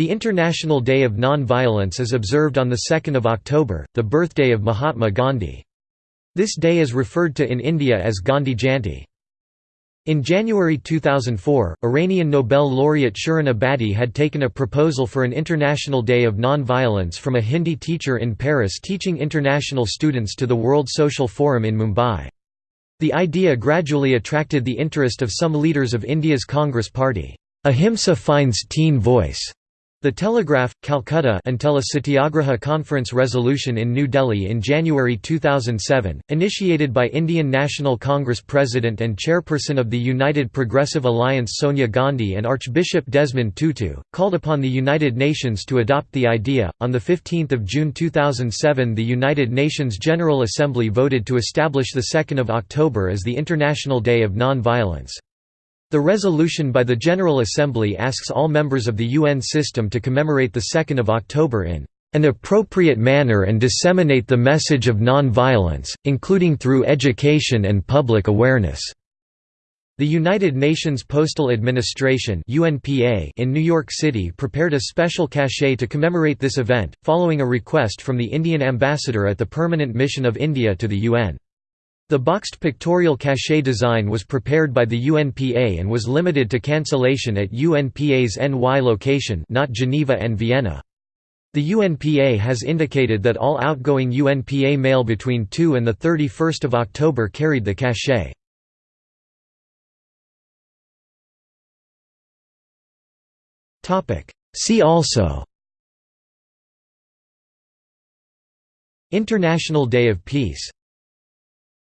The International Day of Non-Violence is observed on 2 October, the birthday of Mahatma Gandhi. This day is referred to in India as Gandhi Jayanti. In January 2004, Iranian Nobel laureate Shirin Ebadi had taken a proposal for an International Day of Non-Violence from a Hindi teacher in Paris teaching international students to the World Social Forum in Mumbai. The idea gradually attracted the interest of some leaders of India's Congress Party. Ahimsa finds teen voice the Telegraph, Calcutta until a Satyagraha Conference resolution in New Delhi in January 2007, initiated by Indian National Congress President and Chairperson of the United Progressive Alliance Sonia Gandhi and Archbishop Desmond Tutu, called upon the United Nations to adopt the idea. On 15 June 2007 the United Nations General Assembly voted to establish 2 October as the International Day of Non-Violence. The resolution by the General Assembly asks all members of the UN system to commemorate 2 October in an appropriate manner and disseminate the message of non-violence, including through education and public awareness." The United Nations Postal Administration in New York City prepared a special cachet to commemorate this event, following a request from the Indian ambassador at the Permanent Mission of India to the UN. The boxed pictorial cachet design was prepared by the UNPA and was limited to cancellation at UNPA's NY location not Geneva and Vienna. The UNPA has indicated that all outgoing UNPA mail between 2 and 31 October carried the cachet. See also International Day of Peace